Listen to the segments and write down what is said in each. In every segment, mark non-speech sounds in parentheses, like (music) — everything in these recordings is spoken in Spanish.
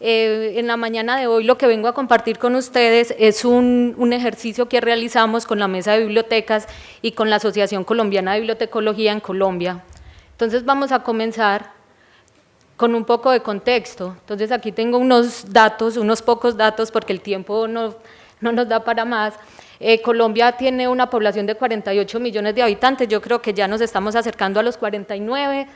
Eh, en la mañana de hoy lo que vengo a compartir con ustedes es un, ejercicio que realizamos con la Mesa de Bibliotecas y con la Asociación Colombiana de Bibliotecología en Colombia. Entonces vamos a comenzar con un poco de contexto. Entonces aquí tengo unos datos, unos pocos datos porque el tiempo no, no nos da para más. Eh, Colombia tiene una población de 48 millones de habitantes, yo creo que ya nos estamos acercando a los 49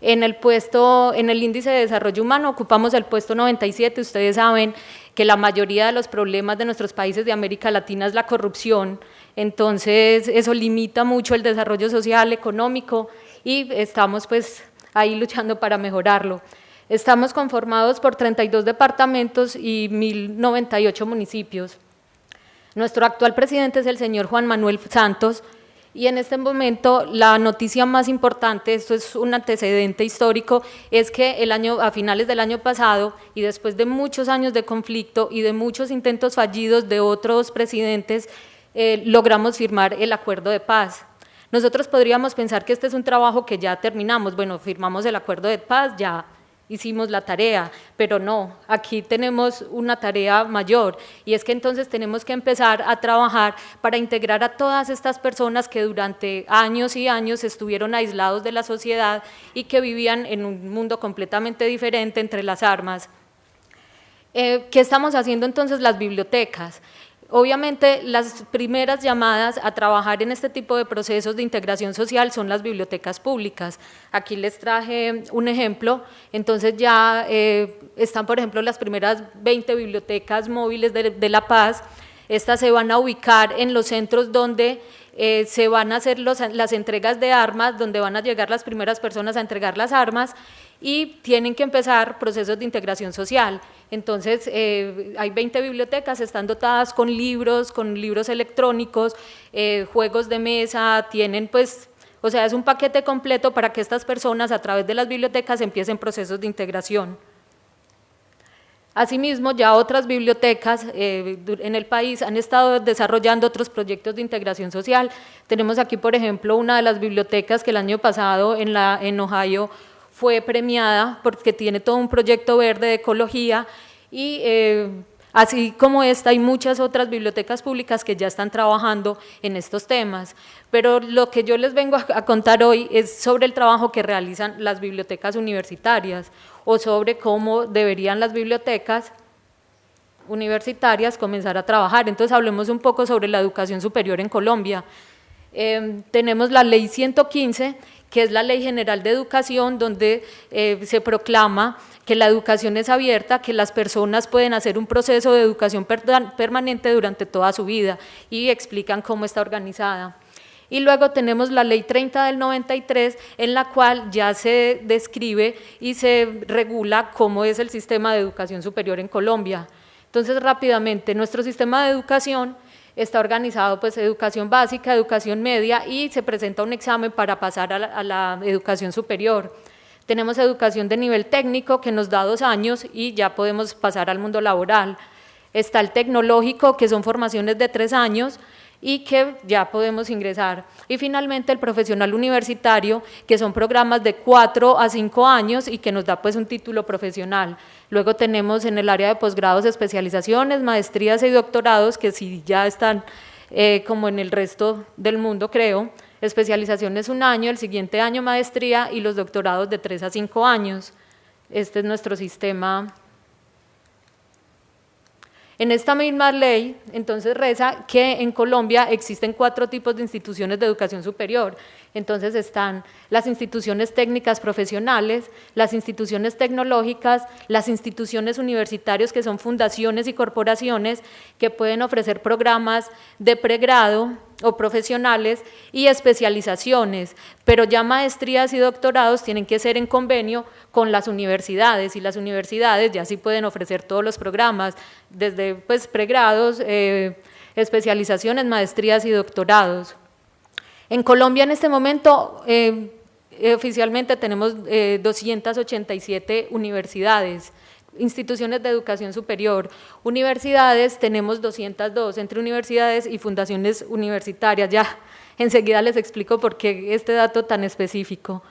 en el puesto, en el índice de desarrollo humano ocupamos el puesto 97, ustedes saben que la mayoría de los problemas de nuestros países de América Latina es la corrupción, entonces eso limita mucho el desarrollo social, económico y estamos pues ahí luchando para mejorarlo. Estamos conformados por 32 departamentos y 1.098 municipios. Nuestro actual presidente es el señor Juan Manuel Santos, y en este momento la noticia más importante, esto es un antecedente histórico, es que el año, a finales del año pasado y después de muchos años de conflicto y de muchos intentos fallidos de otros presidentes, eh, logramos firmar el acuerdo de paz. Nosotros podríamos pensar que este es un trabajo que ya terminamos, bueno, firmamos el acuerdo de paz, ya hicimos la tarea, pero no, aquí tenemos una tarea mayor y es que entonces tenemos que empezar a trabajar para integrar a todas estas personas que durante años y años estuvieron aislados de la sociedad y que vivían en un mundo completamente diferente entre las armas. Eh, ¿Qué estamos haciendo entonces las bibliotecas? Obviamente las primeras llamadas a trabajar en este tipo de procesos de integración social son las bibliotecas públicas. Aquí les traje un ejemplo, entonces ya eh, están por ejemplo las primeras 20 bibliotecas móviles de, La Paz, estas se van a ubicar en los centros donde eh, se van a hacer las entregas de armas, donde van a llegar las primeras personas a entregar las armas y tienen que empezar procesos de integración social. Entonces, eh, hay 20 bibliotecas, están dotadas con libros, con libros electrónicos, eh, juegos de mesa, tienen pues, o sea, es un paquete completo para que estas personas a través de las bibliotecas empiecen procesos de integración. Asimismo, ya otras bibliotecas eh, en el país han estado desarrollando otros proyectos de integración social. Tenemos aquí, por ejemplo, una de las bibliotecas que el año pasado en, Ohio fue premiada porque tiene todo un proyecto verde de ecología y eh, así como esta hay muchas otras bibliotecas públicas que ya están trabajando en estos temas, pero lo que yo les vengo a, contar hoy es sobre el trabajo que realizan las bibliotecas universitarias o sobre cómo deberían las bibliotecas universitarias comenzar a trabajar. Entonces hablemos un poco sobre la educación superior en Colombia. Eh, tenemos la ley 115 que es la Ley General de Educación, donde eh, se proclama que la educación es abierta, que las personas pueden hacer un proceso de educación permanente durante toda su vida y explican cómo está organizada. Y luego tenemos la Ley 30 del 93, en la cual ya se describe y se regula cómo es el sistema de educación superior en Colombia. Entonces, rápidamente, nuestro sistema de educación está organizado pues educación básica, educación media y se presenta un examen para pasar a la, educación superior. Tenemos educación de nivel técnico que nos da dos años y ya podemos pasar al mundo laboral. Está el tecnológico que son formaciones de tres años y que ya podemos ingresar. Y finalmente el profesional universitario, que son programas de cuatro a cinco años y que nos da pues un título profesional. Luego tenemos en el área de posgrados especializaciones, maestrías y doctorados, que si ya están eh, como en el resto del mundo creo, especializaciones un año, el siguiente año maestría y los doctorados de tres a cinco años. Este es nuestro sistema en esta misma ley, entonces reza que en Colombia existen cuatro tipos de instituciones de educación superior. Entonces están las instituciones técnicas profesionales, las instituciones tecnológicas, las instituciones universitarias que son fundaciones y corporaciones que pueden ofrecer programas de pregrado, o profesionales y especializaciones, pero ya maestrías y doctorados tienen que ser en convenio con las universidades y las universidades ya sí pueden ofrecer todos los programas, desde pues, pregrados, eh, especializaciones, maestrías y doctorados. En Colombia en este momento eh, oficialmente tenemos 287 eh, universidades, instituciones de educación superior. Universidades tenemos 202, entre universidades y fundaciones universitarias. Ya enseguida les explico por qué este dato tan específico.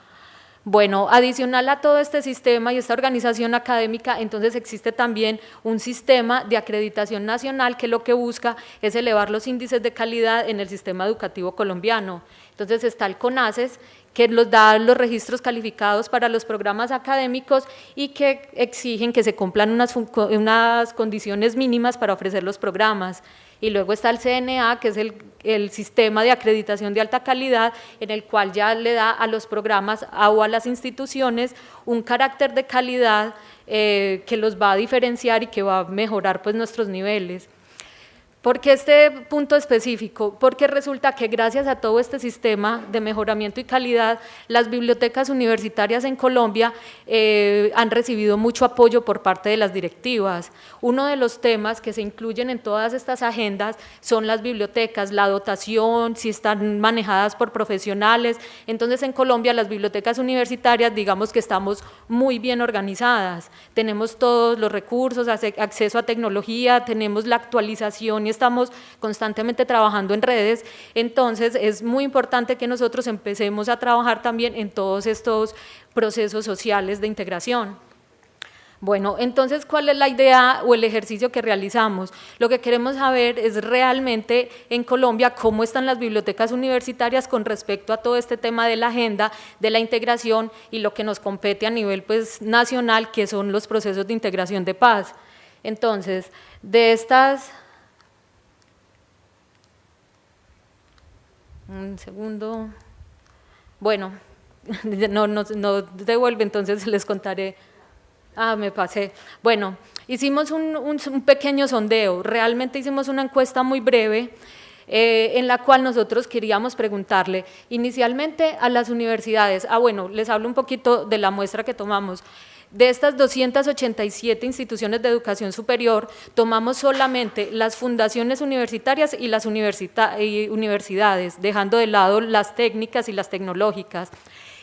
Bueno, adicional a todo este sistema y esta organización académica, entonces existe también un sistema de acreditación nacional que lo que busca es elevar los índices de calidad en el sistema educativo colombiano. Entonces está el CONACES, que nos da los registros calificados para los programas académicos y que exigen que se cumplan unas, unas condiciones mínimas para ofrecer los programas y luego está el CNA, que es el, sistema de acreditación de alta calidad, en el cual ya le da a los programas o a las instituciones un carácter de calidad eh, que los va a diferenciar y que va a mejorar pues, nuestros niveles. ¿Por qué este punto específico? Porque resulta que gracias a todo este sistema de mejoramiento y calidad, las bibliotecas universitarias en Colombia eh, han recibido mucho apoyo por parte de las directivas. Uno de los temas que se incluyen en todas estas agendas son las bibliotecas, la dotación, si están manejadas por profesionales. Entonces en Colombia las bibliotecas universitarias digamos que estamos muy bien organizadas. Tenemos todos los recursos, acceso a tecnología, tenemos la actualización estamos constantemente trabajando en redes, entonces es muy importante que nosotros empecemos a trabajar también en todos estos procesos sociales de integración. Bueno, entonces, ¿cuál es la idea o el ejercicio que realizamos? Lo que queremos saber es realmente en Colombia cómo están las bibliotecas universitarias con respecto a todo este tema de la agenda, de la integración y lo que nos compete a nivel pues, nacional, que son los procesos de integración de paz. Entonces, de estas Un segundo. Bueno, (laughs) no, no, no devuelve, entonces les contaré. Ah, me pasé. Bueno, hicimos un, un, pequeño sondeo, realmente hicimos una encuesta muy breve eh, en la cual nosotros queríamos preguntarle inicialmente a las universidades, ah bueno, les hablo un poquito de la muestra que tomamos, de estas 287 instituciones de educación superior, tomamos solamente las fundaciones universitarias y las universidades, dejando de lado las técnicas y las tecnológicas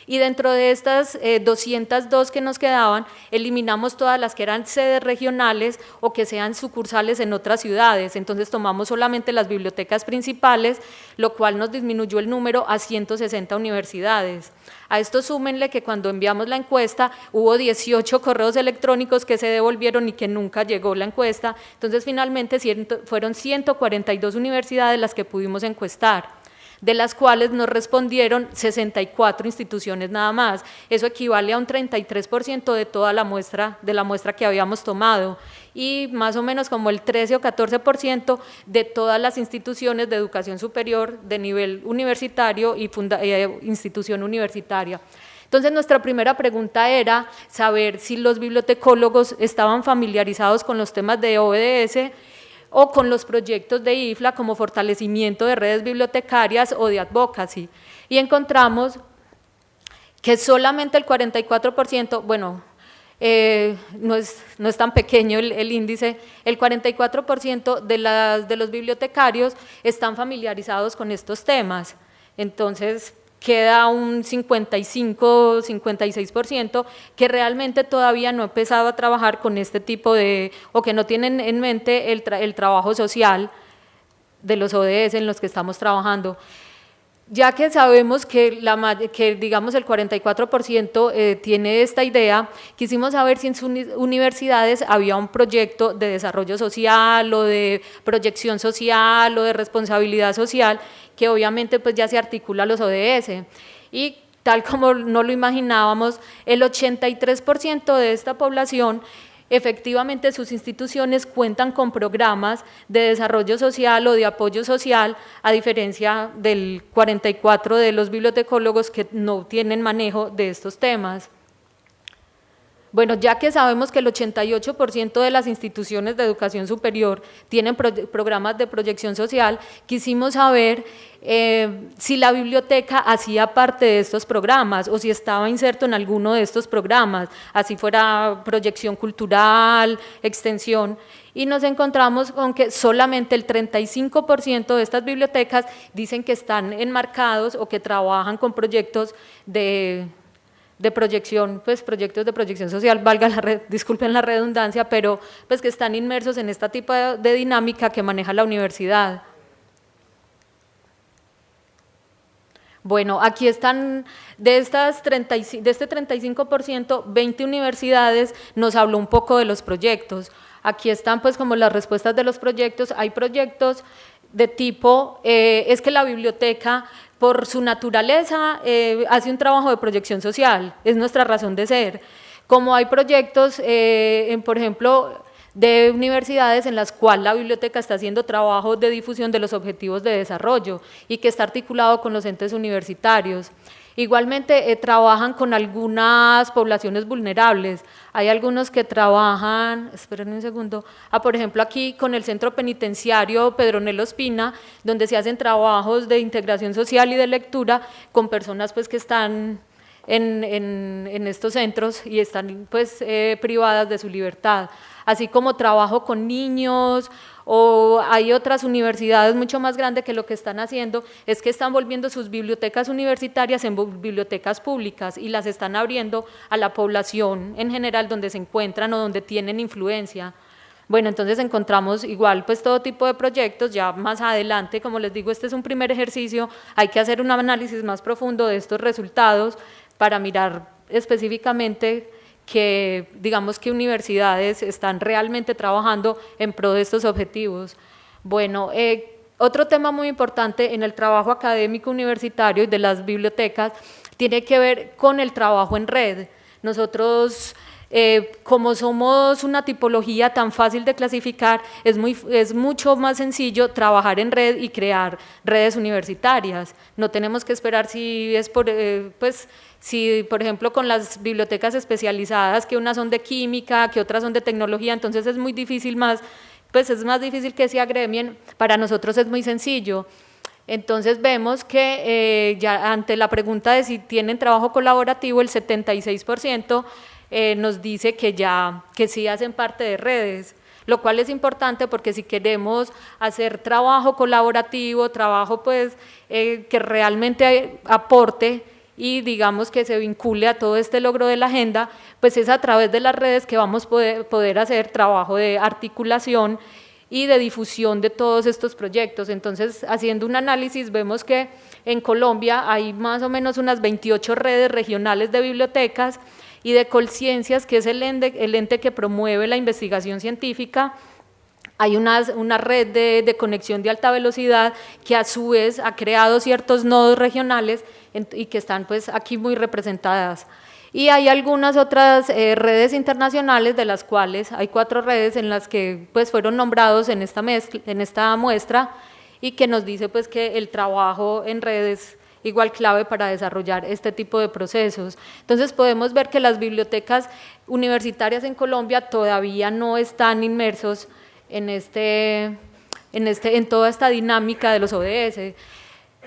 y dentro de estas 202 eh, que nos quedaban, eliminamos todas las que eran sedes regionales o que sean sucursales en otras ciudades, entonces tomamos solamente las bibliotecas principales, lo cual nos disminuyó el número a 160 universidades. A esto súmenle que cuando enviamos la encuesta hubo 18 correos electrónicos que se devolvieron y que nunca llegó la encuesta, entonces finalmente fueron 142 universidades las que pudimos encuestar de las cuales nos respondieron 64 instituciones nada más. Eso equivale a un 33% de toda la muestra, de la muestra que habíamos tomado y más o menos como el 13 o 14% de todas las instituciones de educación superior de nivel universitario y eh, institución universitaria. Entonces nuestra primera pregunta era saber si los bibliotecólogos estaban familiarizados con los temas de ODS o con los proyectos de IFLA como fortalecimiento de redes bibliotecarias o de advocacy. Y encontramos que solamente el 44%, bueno, eh, no, es, no, es, tan pequeño el, índice, el 44% de, las, de los bibliotecarios están familiarizados con estos temas. Entonces, queda un 55, 56% que realmente todavía no ha empezado a trabajar con este tipo de, o que no tienen en mente el, el trabajo social de los ODS en los que estamos trabajando. Ya que sabemos que, la, que digamos el 44% eh, tiene esta idea, quisimos saber si en sus universidades había un proyecto de desarrollo social o de proyección social o de responsabilidad social que obviamente pues ya se articula a los ODS. Y tal como no lo imaginábamos, el 83% de esta población efectivamente sus instituciones cuentan con programas de desarrollo social o de apoyo social, a diferencia del 44 de los bibliotecólogos que no tienen manejo de estos temas. Bueno, ya que sabemos que el 88% de las instituciones de educación superior tienen programas de proyección social, quisimos saber eh, si la biblioteca hacía parte de estos programas o si estaba inserto en alguno de estos programas, así fuera proyección cultural, extensión, y nos encontramos con que solamente el 35% de estas bibliotecas dicen que están enmarcados o que trabajan con proyectos de de proyección, pues proyectos de proyección social, valga la red, disculpen la redundancia, pero pues que están inmersos en esta tipo de dinámica que maneja la universidad. Bueno, aquí están, de, estas de este 35%, 20 universidades nos habló un poco de los proyectos. Aquí están pues como las respuestas de los proyectos. Hay proyectos de tipo, eh, es que la biblioteca por su naturaleza eh, hace un trabajo de proyección social, es nuestra razón de ser. Como hay proyectos, eh, por ejemplo, de universidades en las cuales la biblioteca está haciendo trabajo de difusión de los objetivos de desarrollo y que está articulado con los entes universitarios. Igualmente eh, trabajan con algunas poblaciones vulnerables. Hay algunos que trabajan, esperen un segundo, ah, por ejemplo aquí con el Centro Penitenciario Pedronelo Espina, donde se hacen trabajos de integración social y de lectura con personas pues que están en, en, estos centros y están pues eh, privadas de su libertad así como trabajo con niños o hay otras universidades mucho más grandes que lo que están haciendo es que están volviendo sus bibliotecas universitarias en bibliotecas públicas y las están abriendo a la población en general donde se encuentran o donde tienen influencia. Bueno, entonces encontramos igual pues todo tipo de proyectos, ya más adelante, como les digo, este es un primer ejercicio, hay que hacer un análisis más profundo de estos resultados para mirar específicamente que digamos que universidades están realmente trabajando en pro de estos objetivos. Bueno, eh, otro tema muy importante en el trabajo académico universitario y de las bibliotecas tiene que ver con el trabajo en red. Nosotros eh, como somos una tipología tan fácil de clasificar, es, muy, es mucho más sencillo trabajar en red y crear redes universitarias. No tenemos que esperar si es por, eh, pues, si por ejemplo con las bibliotecas especializadas, que unas son de química, que otras son de tecnología, entonces es muy difícil más, pues es más difícil que se agremien, para nosotros es muy sencillo. Entonces vemos que eh, ya ante la pregunta de si tienen trabajo colaborativo, el 76% eh, nos dice que ya, que sí hacen parte de redes, lo cual es importante porque si queremos hacer trabajo colaborativo, trabajo pues eh, que realmente aporte y digamos que se vincule a todo este logro de la agenda, pues es a través de las redes que vamos a poder, hacer trabajo de articulación y de difusión de todos estos proyectos. Entonces, haciendo un análisis, vemos que en Colombia hay más o menos unas 28 redes regionales de bibliotecas, y de Colciencias, que es el ente que promueve la investigación científica, hay una, una red de, de, conexión de alta velocidad que a su vez ha creado ciertos nodos regionales y que están pues aquí muy representadas. Y hay algunas otras eh, redes internacionales de las cuales hay cuatro redes en las que pues fueron nombrados en esta, mezcla, en esta muestra y que nos dice pues que el trabajo en redes igual clave para desarrollar este tipo de procesos. Entonces podemos ver que las bibliotecas universitarias en Colombia todavía no están inmersos en, este, en, este, en toda esta dinámica de los ODS.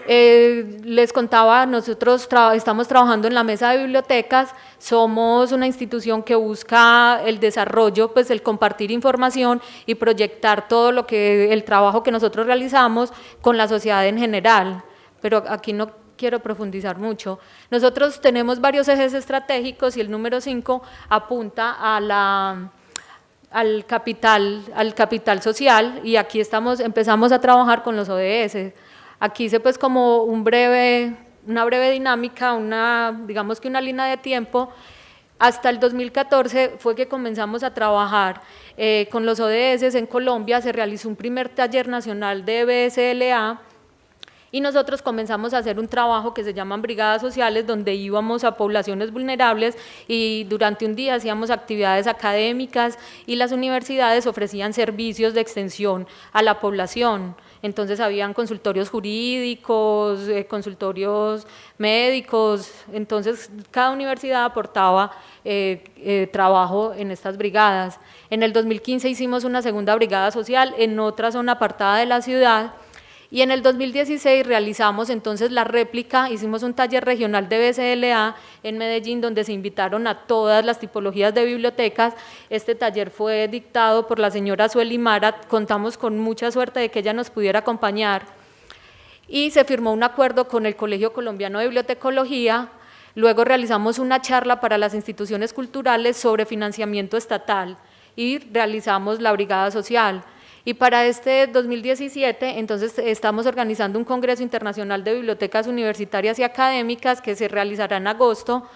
Eh, les contaba, nosotros estamos trabajando en la mesa de bibliotecas, somos una institución que busca el desarrollo, pues el compartir información y proyectar todo lo que el trabajo que nosotros realizamos con la sociedad en general, pero aquí no quiero profundizar mucho. Nosotros tenemos varios ejes estratégicos y el número 5 apunta a la, al, capital, al capital social y aquí estamos, empezamos a trabajar con los ODS. Aquí hice pues como un breve, una breve dinámica, una, digamos que una línea de tiempo hasta el 2014 fue que comenzamos a trabajar eh, con los ODS en Colombia, se realizó un primer taller nacional de BSLA y nosotros comenzamos a hacer un trabajo que se llaman brigadas sociales, donde íbamos a poblaciones vulnerables y durante un día hacíamos actividades académicas y las universidades ofrecían servicios de extensión a la población. Entonces habían consultorios jurídicos, eh, consultorios médicos, entonces cada universidad aportaba eh, eh, trabajo en estas brigadas. En el 2015 hicimos una segunda brigada social en otra zona apartada de la ciudad, y en el 2016 realizamos entonces la réplica, hicimos un taller regional de BCLA en Medellín donde se invitaron a todas las tipologías de bibliotecas. Este taller fue dictado por la señora Sueli Mara, contamos con mucha suerte de que ella nos pudiera acompañar y se firmó un acuerdo con el Colegio Colombiano de Bibliotecología. Luego realizamos una charla para las instituciones culturales sobre financiamiento estatal y realizamos la brigada social Y para este 2017, entonces, estamos organizando un Congreso Internacional de Bibliotecas Universitarias y Académicas que se realizará en agosto.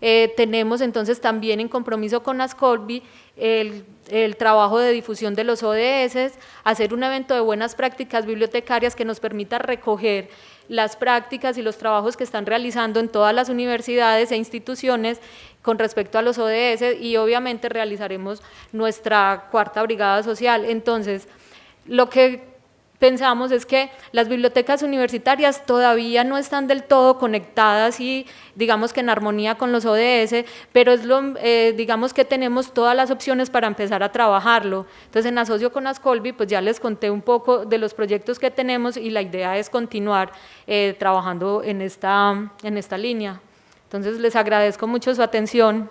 Eh, tenemos entonces también en compromiso con Ascolbi el, el, trabajo de difusión de los ODS, hacer un evento de buenas prácticas bibliotecarias que nos permita recoger las prácticas y los trabajos que están realizando en todas las universidades e instituciones con respecto a los ODS y obviamente realizaremos nuestra cuarta brigada social. Entonces, lo que pensamos es que las bibliotecas universitarias todavía no están del todo conectadas y digamos que en armonía con los ODS, pero es lo, eh, digamos que tenemos todas las opciones para empezar a trabajarlo. Entonces en asocio con Ascolbi pues ya les conté un poco de los proyectos que tenemos y la idea es continuar eh, trabajando en esta, en esta línea. Entonces les agradezco mucho su atención.